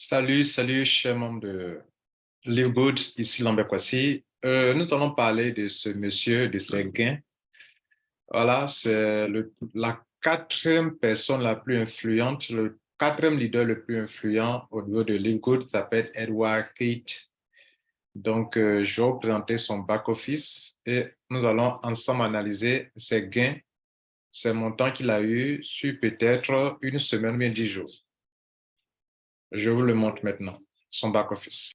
Salut, salut, chers membres de Live Good, ici Lambert. Euh, nous allons parler de ce monsieur, de ses gains. Voilà, c'est la quatrième personne la plus influente, le quatrième leader le plus influent au niveau de Live Good s'appelle Edward Kate. Donc, euh, je vais vous présenter son back-office et nous allons ensemble analyser ses gains, ses montants qu'il a eu sur peut-être une semaine, bien dix jours. Je vous le montre maintenant, son back-office.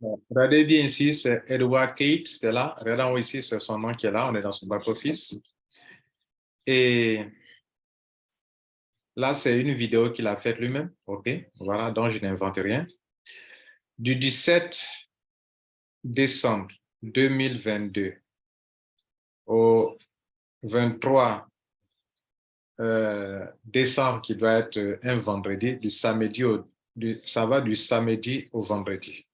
regardez bien ici, c'est Edward Kate, c'est là. Regardez ici, c'est son nom qui est là, on est dans son back-office. Et là, c'est une vidéo qu'il a faite lui-même, OK? Voilà, donc je n'invente rien. Du 17 décembre 2022 au 23 euh, décembre, qui doit être euh, un vendredi, du samedi au, ça va du samedi au vendredi.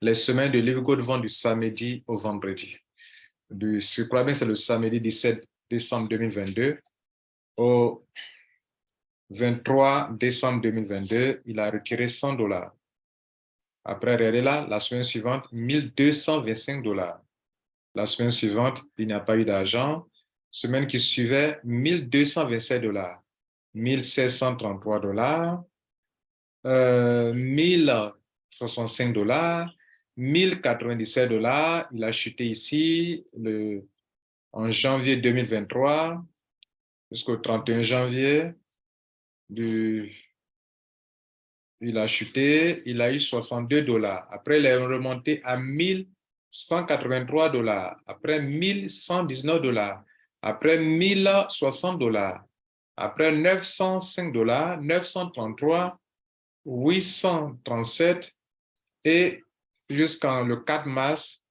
Les semaines de Live God vont du samedi au vendredi. Du, je crois bien c'est le samedi 17 décembre 2022 au 23 décembre 2022, il a retiré 100 dollars. Après, regardez là, la semaine suivante, 1225 dollars. La semaine suivante, il n'y a pas eu d'argent. Semaine qui suivait, 1227 dollars, 1733 dollars, euh, 1065 dollars, 1097 dollars. Il a chuté ici en janvier 2023 jusqu'au 31 janvier. Il a chuté, il a eu 62 dollars. Après, il est remonté à 1183 dollars. Après, 1119 dollars après 1060 dollars, après 905 dollars, 933, 837 et jusqu'en le 4 mars,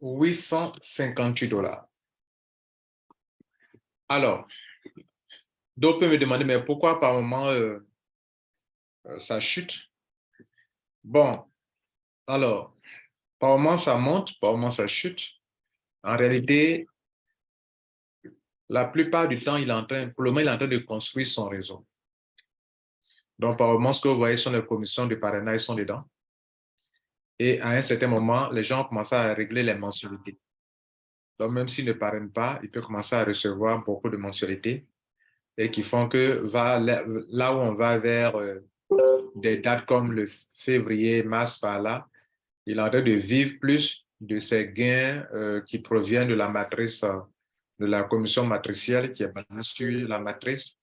858 dollars. Alors, d'autres peuvent me demander, mais pourquoi par moment euh, euh, ça chute? Bon, alors, par moment ça monte, par moment ça chute. En réalité, la plupart du temps, il est en train, pour le moment, il est en train de construire son réseau. Donc, par moment, ce que vous voyez sont les commissions de parrainage sont dedans. Et à un certain moment, les gens commencent à régler les mensualités. Donc, même s'ils ne parrainent pas, ils peuvent commencer à recevoir beaucoup de mensualités et qui font que là où on va vers euh, des dates comme le février, mars, par là, il est en train de vivre plus de ces gains euh, qui proviennent de la matrice euh, de la commission matricielle qui est basée sur la matrice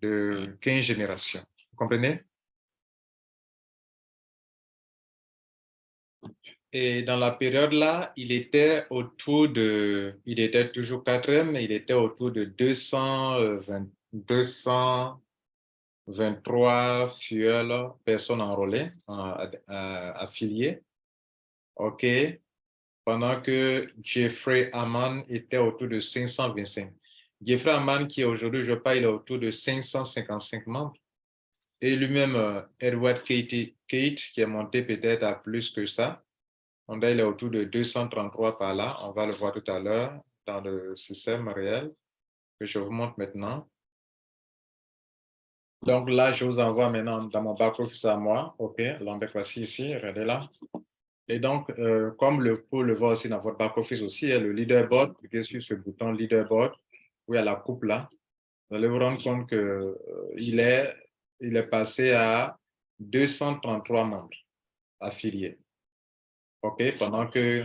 de 15 générations. Vous comprenez? Et dans la période-là, il était autour de, il était toujours quatrième, il était autour de 220, 223 fuels, personnes enrôlées, affiliées. OK pendant que Jeffrey Hammond était autour de 525. Jeffrey Hammond, qui aujourd'hui, je parle, il est autour de 555 membres. Et lui-même, euh, Edward Kate, qui est monté peut-être à plus que ça. Il est autour de 233 par là. On va le voir tout à l'heure dans le système réel que je vous montre maintenant. Donc là, je vous envoie maintenant dans mon back-office à moi. OK, voici ici, regardez là. Et donc, euh, comme le, vous le voir aussi dans votre back-office aussi, il y a le leaderboard, cliquez sur ce bouton leaderboard, où il y a la coupe là. Vous allez vous rendre compte qu'il euh, est, il est passé à 233 membres affiliés. OK, pendant que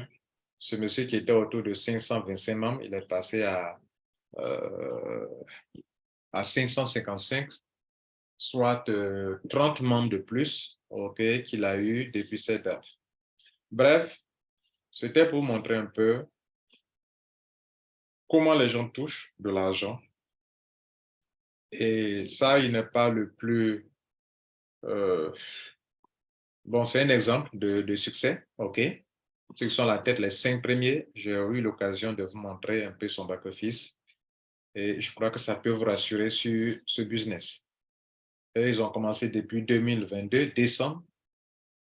ce monsieur qui était autour de 525 membres, il est passé à, euh, à 555, soit 30 membres de plus qu'il a eu depuis cette date. Bref, c'était pour montrer un peu comment les gens touchent de l'argent. Et ça, il n'est pas le plus... Euh, bon, c'est un exemple de, succès, OK? Ceux qui sont à la tête, les cinq premiers, j'ai eu l'occasion de vous montrer un peu son back-office. Et je crois que ça peut vous rassurer sur ce business. Ils ont commencé depuis 2022, décembre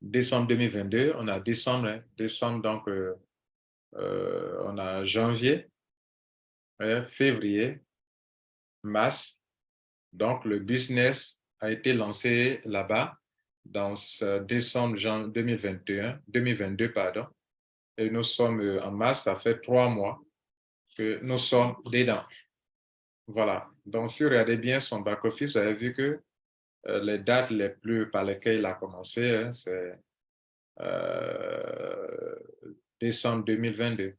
décembre 2022, on a décembre, hein, décembre donc euh, euh, on a janvier, février, mars. Donc le business a été lancé là-bas dans ce décembre 2021, 2022, pardon, et nous sommes euh, en mars, ça fait trois mois que nous sommes dedans. Voilà. Donc, si vous regardez bien son back-office, vous avez vu que les dates les plus par lesquelles il a commencé, hein, c'est euh, décembre 2022.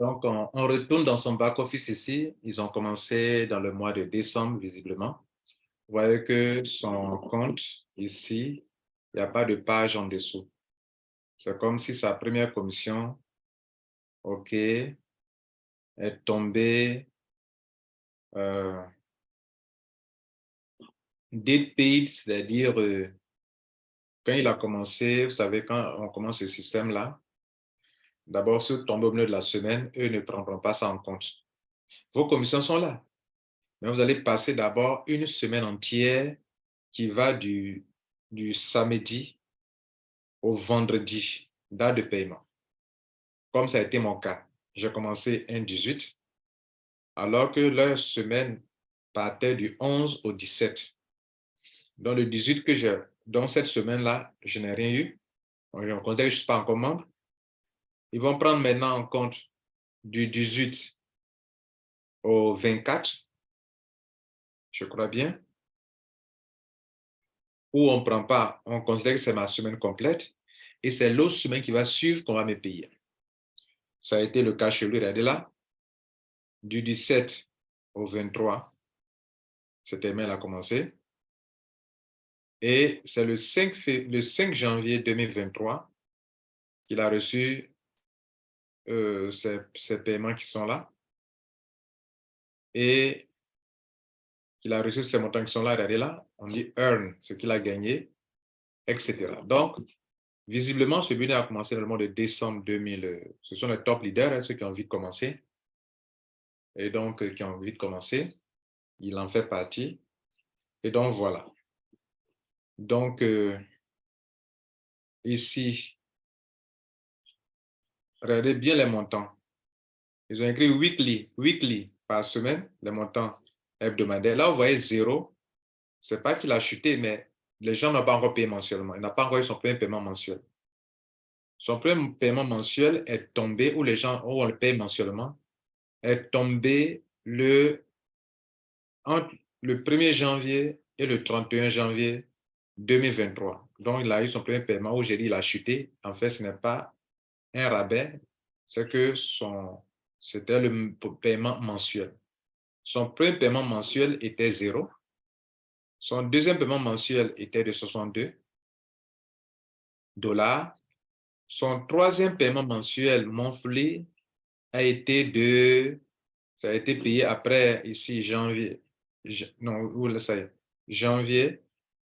Donc, on, retourne dans son back-office ici. Ils ont commencé dans le mois de décembre, visiblement. Vous voyez que son compte, ici, il n'y a pas de page en dessous. C'est comme si sa première commission, OK, est tombée euh, date paid, c'est-à-dire euh, quand il a commencé, vous savez, quand on commence ce système-là, d'abord, sur tombe au milieu de la semaine, eux ne prendront pas ça en compte. Vos commissions sont là. Mais vous allez passer d'abord une semaine entière qui va du, du samedi au vendredi, date de paiement. Comme ça a été mon cas. J'ai commencé un 18, alors que leur semaine partait du 11 au 17. Dans le 18 que j'ai, dans cette semaine-là, je n'ai rien eu. Je je ne suis pas encore membre. Ils vont prendre maintenant en compte du 18 au 24, je crois bien, ou on ne prend pas, on considère que c'est ma semaine complète, et c'est l'autre semaine qui va suivre qu'on va me payer. Ça a été le cas chez lui, regardez là, du 17 au 23, cette email a commencé, et c'est le 5, le 5 janvier 2023 qu'il a reçu euh, ces, paiements qui sont là. Et qu'il a reçu ces montants qui sont là, regardez là, on dit earn, ce qu'il a gagné, etc. Donc, visiblement, ce business a commencé dans le mois de décembre 2000. Euh, ce sont les top leaders, hein, ceux qui ont envie de commencer. Et donc, euh, qui ont envie de commencer. Il en fait partie. Et donc, voilà. Donc, ici, regardez bien les montants. Ils ont écrit weekly, weekly par semaine, les montants hebdomadaires. Là, vous voyez zéro. Ce n'est pas qu'il a chuté, mais les gens n'ont pas encore payé mensuellement. Il n'a pas encore eu son premier paiement mensuel. Son premier paiement mensuel est tombé, où les gens où on le paye mensuellement, est tombé le, entre le 1er janvier et le 31 janvier 2023. Donc, il a eu son premier paiement où j'ai dit il a chuté. En fait, ce n'est pas un rabais, c'est que c'était le paiement mensuel. Son premier paiement mensuel était zéro. Son deuxième paiement mensuel était de 62 dollars. Son troisième paiement mensuel monthly a été de, ça a été payé après ici janvier, non, ça y est, janvier.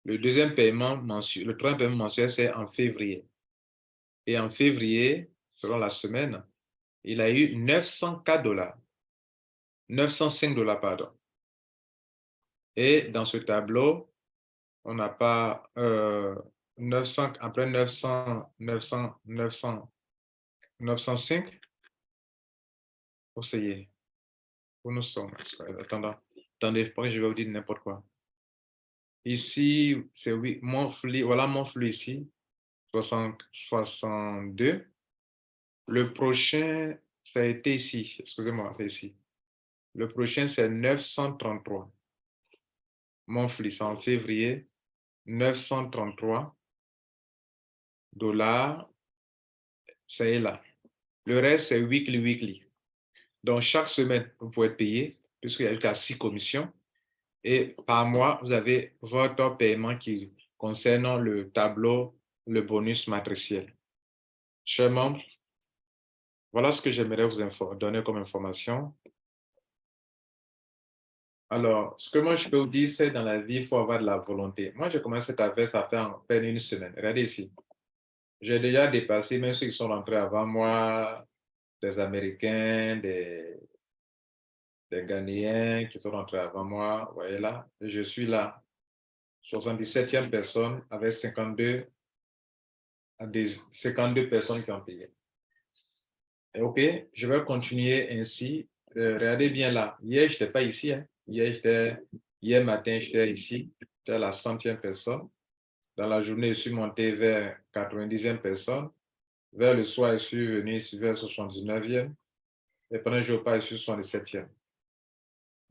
Le deuxième paiement mensuel, le troisième paiement mensuel, c'est en février. Et en février, selon la semaine, il a eu 904 dollars. 905 dollars, pardon. Et dans ce tableau, on n'a pas 900, euh, après 900, 900, 900, 905. Où c'est Où nous sommes? Attendez, attendez, je vais vous dire n'importe quoi. Ici, c'est oui, mon flux, voilà ici, 60, 62. Le prochain, ça a été ici, excusez-moi, c'est ici. Le prochain, c'est 933. Mon flux, en février, 933 dollars, c'est là. Le reste, c'est weekly, weekly. Donc, chaque semaine, vous pouvez payer, puisqu'il y a jusqu'à six commissions. Et par mois, vous avez votre paiement qui concerne le tableau, le bonus matriciel. Chers membres, voilà ce que j'aimerais vous donner comme information. Alors, ce que moi je peux vous dire, c'est dans la vie, il faut avoir de la volonté. Moi, j'ai commencé cette affaire, ça fait en peine une semaine. Regardez ici. J'ai déjà dépassé, même ceux qui sont rentrés avant moi, des Américains, des, des Ghanéens qui sont rentrés avant moi. Vous voyez là, je suis là. 77e personne avec 52, 52 personnes qui ont payé. OK, je vais continuer ainsi. Euh, regardez bien là. Hier, je n'étais pas ici. Hein. Hier, hier matin, j'étais ici. J'étais la centième personne. Dans la journée, je suis monté vers 90e personne. Vers le soir, je suis venu vers 79e. Et pendant le jour, je suis 77e.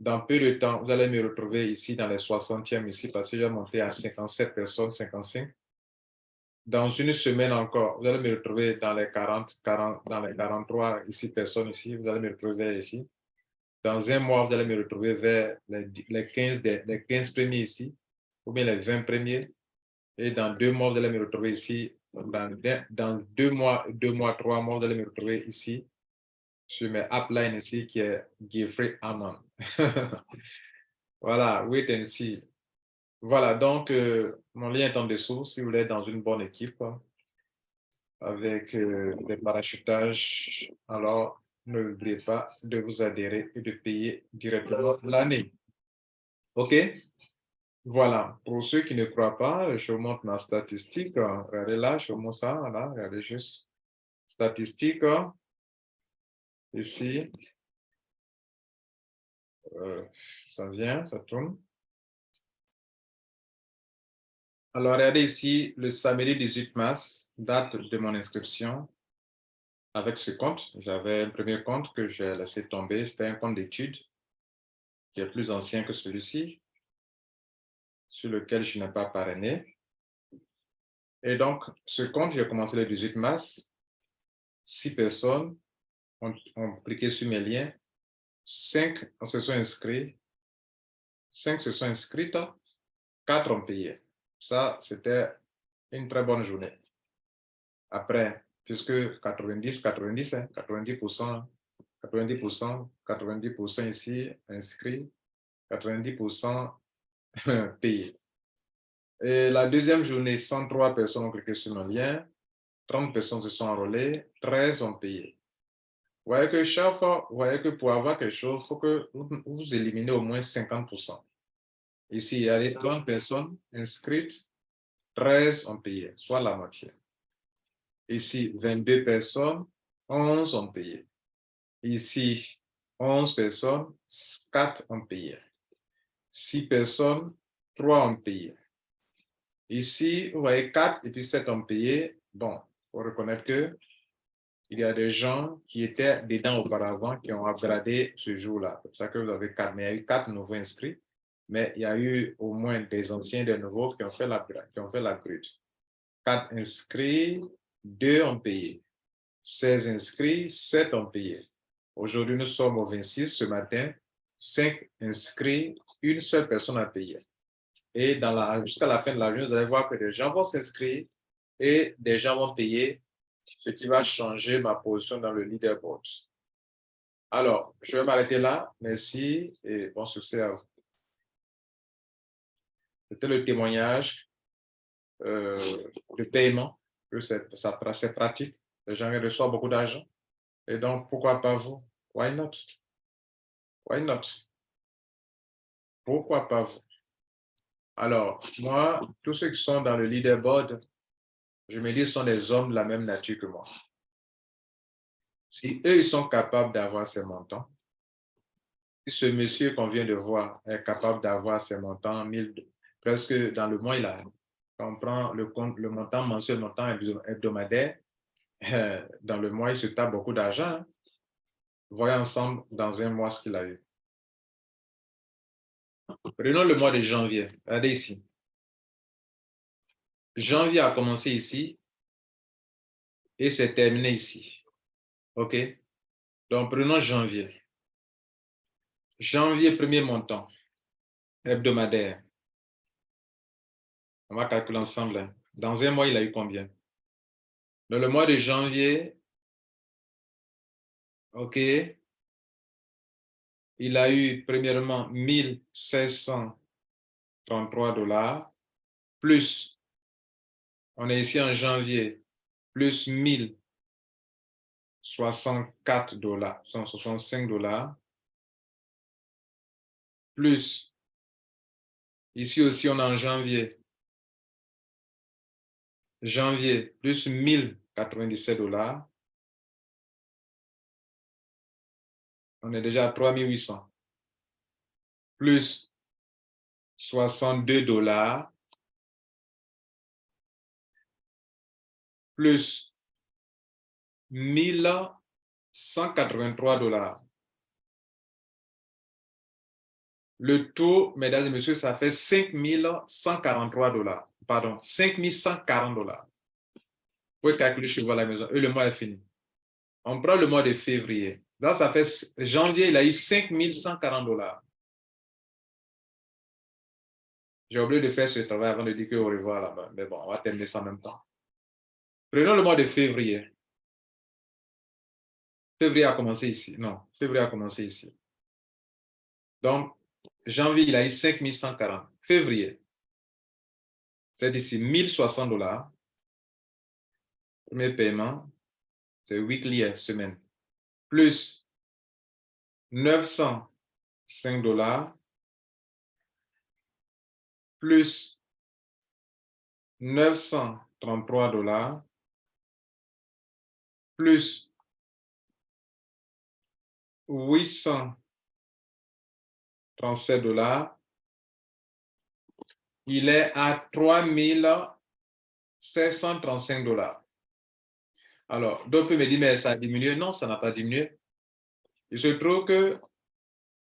Dans peu de temps, vous allez me retrouver ici dans les 60e ici parce que j'ai monté à 57 personnes, 55. Dans une semaine encore, vous allez me retrouver dans les 40, 40 dans les 43 ici personnes ici. Vous allez me retrouver ici. Dans un mois, vous allez me retrouver vers les, 15, les 15 premiers ici, ou bien les 20 premiers. Et dans deux mois, vous allez me retrouver ici. Dans, dans deux mois, deux mois, trois mois, vous allez me retrouver ici, sur mes uplines ici, qui est Geoffrey Hammond. voilà, wait and see. Voilà, donc, euh, mon lien est en dessous, si vous voulez, dans une bonne équipe, avec euh, des parachutages, alors n'oubliez pas de vous adhérer et de payer directement l'année. OK? Voilà, pour ceux qui ne croient pas, je vous montre ma statistique. Regardez là, je vous montre ça, là, regardez juste. Statistique, ici. Euh, ça vient, ça tourne. Alors, regardez ici, le samedi 18 mars, date de mon inscription avec ce compte. J'avais un premier compte que j'ai laissé tomber. C'était un compte d'études qui est plus ancien que celui-ci, sur lequel je n'ai pas parrainé. Et donc, ce compte, j'ai commencé le 18 mars. Six personnes ont, ont cliqué sur mes liens. Cinq se sont inscrits. Cinq se sont inscrites. Quatre ont payé. Ça, c'était une très bonne journée. Après, puisque 90, 90, 90%, 90%, 90% ici inscrits, 90% payés. Et la deuxième journée, 103 personnes ont cliqué sur mon lien, 30 personnes se sont enrôlées, 13 ont payé. Vous voyez que chaque fois, vous voyez que pour avoir quelque chose, il faut que vous, vous éliminez au moins 50%. Ici, il y a les 30 personnes inscrites, 13 ont payé, soit la moitié. Ici, 22 personnes, 11 ont payé. Ici, 11 personnes, 4 ont payé. 6 personnes, 3 ont payé. Ici, vous voyez 4 et puis 7 ont payé. Bon, il faut reconnaître que il y a des gens qui étaient dedans auparavant qui ont upgradé ce jour-là. C'est pour ça que vous avez 4. Mais il y a eu 4 nouveaux inscrits. Mais il y a eu au moins des anciens, des nouveaux qui ont fait l'upgrade. 4 inscrits, 2 ont payé. 16 inscrits, 7 ont payé. Aujourd'hui, nous sommes au 26 ce matin. 5 inscrits, une seule personne a payé. Et jusqu'à la fin de la journée, vous allez voir que des gens vont s'inscrire et des gens vont payer, ce qui va changer ma position dans le leaderboard. Alors, je vais m'arrêter là. Merci et bon succès à vous. C'était le témoignage euh, de paiement que c'est pratique. Les gens reçoivent beaucoup d'argent. Et donc, pourquoi pas vous? Why not? Why not? Pourquoi pas vous? Alors, moi, tous ceux qui sont dans le leaderboard, je me dis, sont des hommes de la même nature que moi. Si eux, ils sont capables d'avoir ces montants, si ce monsieur qu'on vient de voir est capable d'avoir ces montants, presque dans le mois, il a on prend le, compte, le montant mensuel, le montant hebdomadaire, euh, dans le mois, il se tape beaucoup d'argent. Hein. Voyons ensemble dans un mois ce qu'il a eu. Prenons le mois de janvier. Regardez ici. Janvier a commencé ici et c'est terminé ici. OK? Donc, prenons janvier. Janvier, premier montant hebdomadaire. On va calculer ensemble. Hein. Dans un mois, il a eu combien? Dans le mois de janvier, OK, il a eu premièrement 1633 dollars, plus, on est ici en janvier, plus 1064 dollars, 165 dollars, plus, ici aussi on est en janvier, janvier, plus 1097 dollars. On est déjà à 3800. Plus 62 dollars plus 1183 dollars. Le taux, mesdames et messieurs, ça fait 5143 dollars. Pardon, 5140 dollars. Vous pouvez calculer chez vous à la maison. Et le mois est fini. On prend le mois de février. Là, ça fait janvier, il a eu 5140 dollars. J'ai oublié de faire ce travail avant de dire que au revoir là-bas. Mais bon, on va terminer ça en même temps. Prenons le mois de février. Février a commencé ici. Non, février a commencé ici. Donc, janvier, il a eu 5140. Février, c'est d'ici 1060 dollars. Premier paiement, c'est weekly, semaine. Plus 905 dollars. Plus 933 dollars. Plus 837 dollars, il est à 3735 dollars. Alors, d'autres me disent, mais ça a diminué. Non, ça n'a pas diminué. Il se trouve que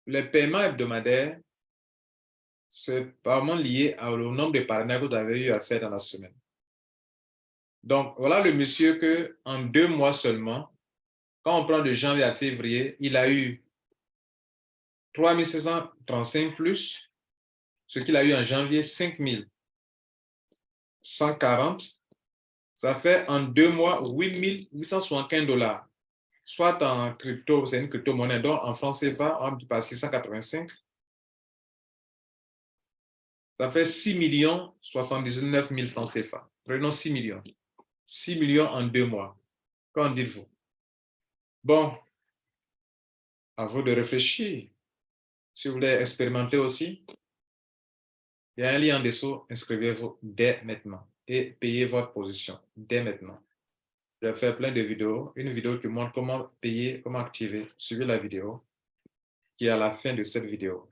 les paiements hebdomadaires, c'est vraiment lié au nombre de partenaires que vous avez eu à faire dans la semaine. Donc, voilà le monsieur que en deux mois seulement, quand on prend de janvier à février, il a eu 3635 plus, ce qu'il a eu en janvier, 5140. Ça fait en deux mois 8875 dollars, soit en crypto, c'est une crypto-monnaie, donc en francs CFA, on pas 685. Ça fait 6 millions 79 000 francs CFA. Prenons 6 millions. 6 millions en deux mois. Qu'en dites-vous? Bon, à vous de réfléchir. Si vous voulez expérimenter aussi, il y a un lien en dessous, inscrivez-vous dès maintenant et payez votre position dès maintenant. Je vais faire plein de vidéos, une vidéo qui montre comment payer, comment activer. Suivez la vidéo qui est à la fin de cette vidéo.